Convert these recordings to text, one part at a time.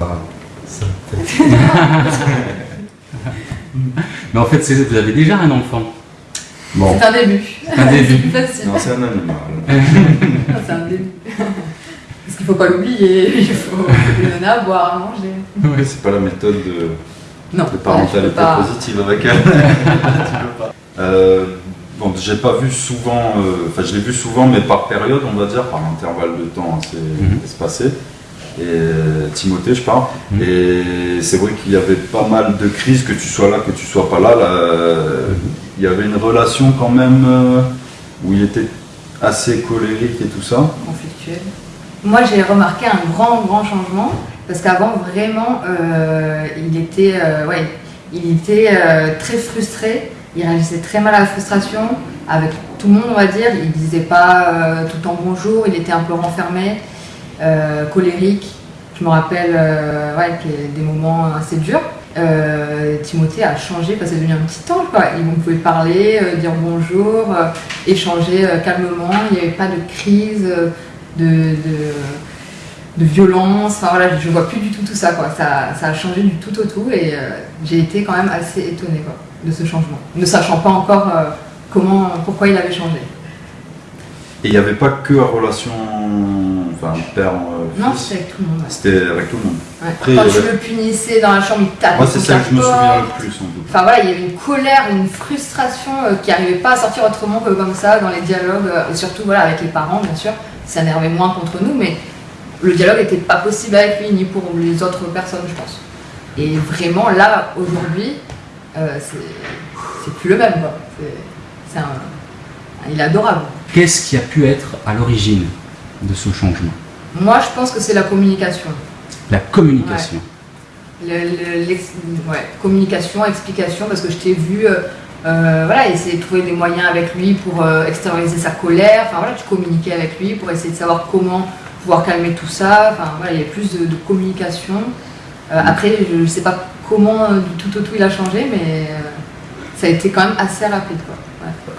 Ah, ça, Mais en fait, vous avez déjà un enfant. Bon, C'est un début. un C'est début. plus facile. non, c'est un animal. C'est un début. Parce qu'il faut pas l'oublier, il faut lui donner à boire, à manger. Ouais, c'est pas la méthode de, Non, de ouais, je parentalité pas. positive avec elle. Tu peux pas. Euh, bon, j'ai pas vu souvent, euh, enfin je l'ai vu souvent, mais par période, on va dire, par intervalle de temps assez Mhm. espacé. Et euh, Timothée, je parle. Mhm. Et c'est vrai qu'il y avait pas mal de crises, que tu sois là, que tu sois pas là. là, euh, il y avait une relation quand même euh, où il était assez colérique et tout ça. conflictuel. Moi, j'ai remarqué un grand, grand changement parce qu'avant, vraiment, euh, il était, euh, ouais, il était euh, très frustré. Il réagissait très mal à la frustration avec tout le monde, on va dire. Il disait pas euh, tout le temps bonjour. Il était un peu renfermé, euh, colérique. Je me rappelle, euh, ouais, des moments assez durs. Euh, Timothée a changé parce que c'est devenu un petit ange. Quoi. Il- On pouvait parler, euh, dire bonjour, euh, échanger euh, calmement. Il n'y avait pas de crise, euh, de, de, de violence. Enfin voilà, je vois plus du tout tout ça. Quoi. Ça, ça a changé du tout au tout et euh, j'ai été quand même assez étonnée quoi, de ce changement, ne sachant pas encore euh, comment, pourquoi il avait changé. Et il n'y avait pas que la relation enfin, père euh, Non, c'était avec tout le monde. C'était avec tout le monde. Ouais. Après, Quand tu avait- le punissais dans la chambre, il tapait Moi, c'est ça que je me souviens le plus, en tout. Enfin voilà, il y avait une colère, une frustration euh, qui n'arrivait pas à sortir autrement que comme ça dans les dialogues, euh, et surtout voilà, avec les parents bien sûr, ça énervait moins contre nous, mais le dialogue n'était pas possible avec lui ni pour les autres personnes je pense. Et vraiment là, aujourd'hui, euh, c'est plus le même quoi. Un- il est adorable. Qu'est-ce qui a pu être à l'origine de ce changement Moi je pense que c'est la communication. La communication. Le- le- l'ex- ouais, communication, explication, parce que je t'ai vu euh, euh, voilà, essayer de trouver des moyens avec lui pour euh, extérioriser sa colère. Enfin voilà, tu communiquais avec lui pour essayer de savoir comment pouvoir calmer tout ça. Enfin voilà, il y a plus de, de communication. Euh, après, je ne sais pas comment du tout au tout il a changé, mais ça a été quand même assez rapide. Quoi.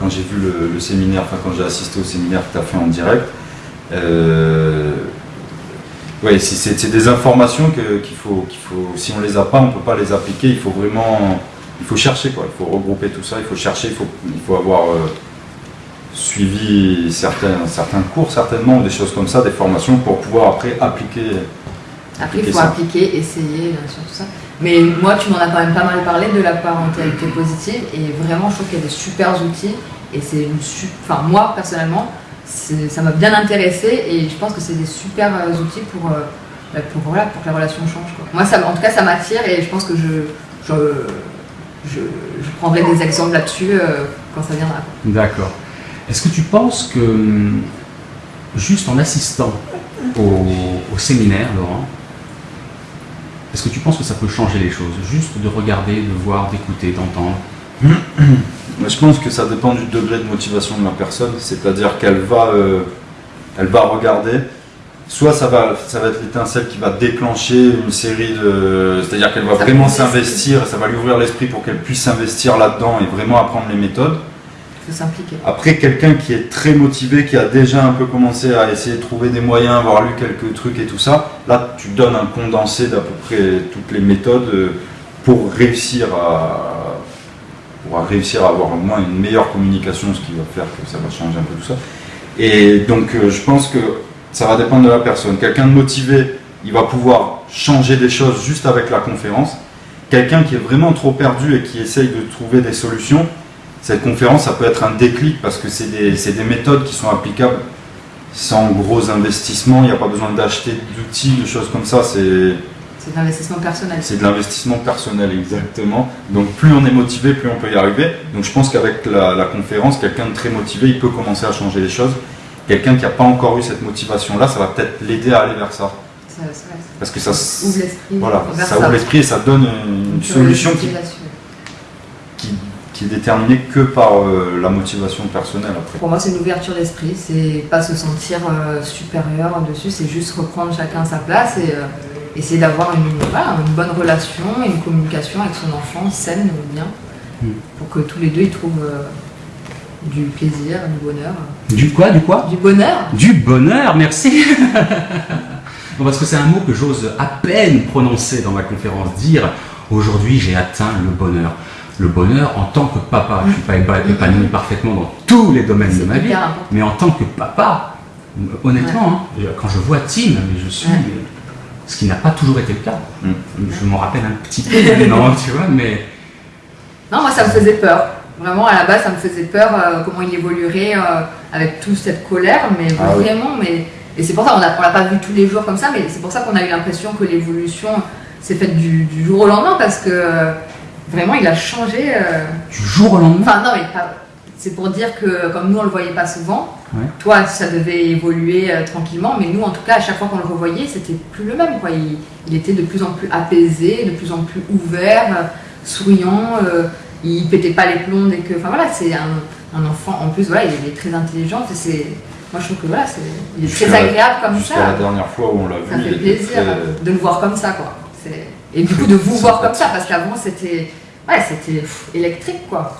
Quand j'ai vu le, le séminaire, enfin quand j'ai assisté au séminaire que tu as fait en direct, euh, ouais, c'est- des informations qu'il faut, qu'il faut, si on les a pas, on peut pas les appliquer. Il faut vraiment, il faut chercher quoi. Il faut regrouper tout ça. Il faut chercher. Il faut, il faut avoir euh, suivi certains, certains cours certainement, ou des choses comme ça, des formations pour pouvoir après appliquer. Après, il faut ça. appliquer, essayer, bien sûr, tout ça. Mais moi, tu m'en as quand même pas mal parlé de la parentalité positive et vraiment, je trouve qu'il y a des super outils et c'est une Enfin, moi, personnellement, ça m'a bien intéressé et je pense que c'est des super euh, outils pour, euh, bah, pour, voilà, pour que la relation change. Moi, ça, en tout cas, ça m'attire et je pense que je, je, je, prendrai des exemples là-dessus euh, quand ça viendra. D'accord. Est-ce que tu penses que, hum, juste en assistant au, au séminaire, Laurent, est-ce que tu penses que ça peut changer les choses? Juste de regarder, de voir, d'écouter, d'entendre? Mais je pense que ça dépend du degré de motivation de la personne, c'est-à-dire qu'elle va, euh, elle va regarder. Soit ça va, ça va être l'étincelle qui va déclencher une série de, c'est-à-dire qu'elle va Ça vraiment s'investir, ça va lui ouvrir l'esprit pour qu'elle puisse s'investir là-dedans et vraiment apprendre les méthodes. Il faut s'impliquer. Après, quelqu'un qui est très motivé, qui a déjà un peu commencé à essayer de trouver des moyens, avoir lu quelques trucs et tout ça, là, tu donnes un condensé d'à peu près toutes les méthodes euh, pour réussir à, pour réussir à avoir au moins une meilleure communication, ce qui va faire que ça va changer un peu tout ça. Et donc, euh, je pense que ça va dépendre de la personne. Quelqu'un de motivé, il va pouvoir changer des choses juste avec la conférence. Quelqu'un qui est vraiment trop perdu et qui essaye de trouver des solutions, cette conférence, ça peut être un déclic parce que c'est des, des méthodes qui sont applicables sans gros investissements. Il n'y a pas besoin d'acheter d'outils, de choses comme ça. C'est C'est de l'investissement personnel. c'est de l'investissement personnel, exactement. Donc plus on est motivé, plus on peut y arriver. Donc je pense qu'avec la, la conférence, quelqu'un de très motivé, il peut commencer à changer les choses. Quelqu'un qui n'a pas encore eu cette motivation-là, ça va peut-être l'aider à aller vers ça. Ça, Parce que ça, ouvre l'esprit. voilà, ça ouvre l'esprit et ça donne une solution qui, là-dessus. qui, qui est déterminée que par euh, la motivation personnelle après. Pour moi, c'est une ouverture d'esprit, c'est pas se sentir euh, supérieur dessus, c'est juste reprendre chacun sa place et euh, essayer d'avoir une, voilà, une bonne relation et une communication avec son enfant saine ou bien, Mm. pour que tous les deux ils trouvent euh, du plaisir, du bonheur. Du quoi Du quoi? Du bonheur Du bonheur, merci parce que c'est un mot que j'ose à peine prononcer dans ma conférence, dire aujourd'hui j'ai atteint le bonheur. Le bonheur en tant que papa, je ne suis pas épa- épanoui parfaitement dans tous les domaines de ma vie, important. mais en tant que papa, honnêtement, hein, quand je vois Tim, mais je suis, Ouais. Ce qui n'a pas toujours été le cas. Mm. Je m'en rappelle un petit peu maintenant, tu vois, mais Non, moi ça me faisait peur. Vraiment, à la base, ça me faisait peur euh, comment il évoluerait euh, avec toute cette colère, mais Ah oui. vraiment, mais et c'est pour ça on l'a pas vu tous les jours comme ça, mais c'est pour ça qu'on a eu l'impression que l'évolution s'est faite du, du jour au lendemain parce que euh, vraiment il a changé. euh, du jour au lendemain, Enfin non, mais pas- c'est pour dire que comme nous on le voyait pas souvent, Ouais. toi ça devait évoluer euh, tranquillement, mais nous en tout cas à chaque fois qu'on le revoyait c'était plus le même quoi. Il, il était de plus en plus apaisé, de plus en plus ouvert, euh, souriant, euh, il pétait pas les plombs dès que. Enfin voilà, c'est un, un enfant en plus voilà il est très intelligent, et c'est moi je trouve que voilà c'est il est très agréable comme ça. la dernière fois où on l'a Ça vu, fait il était plaisir très- de le voir comme ça, quoi. Et du coup, de vous voir comme ça, parce qu'avant, c'était ouais, c'était électrique, quoi.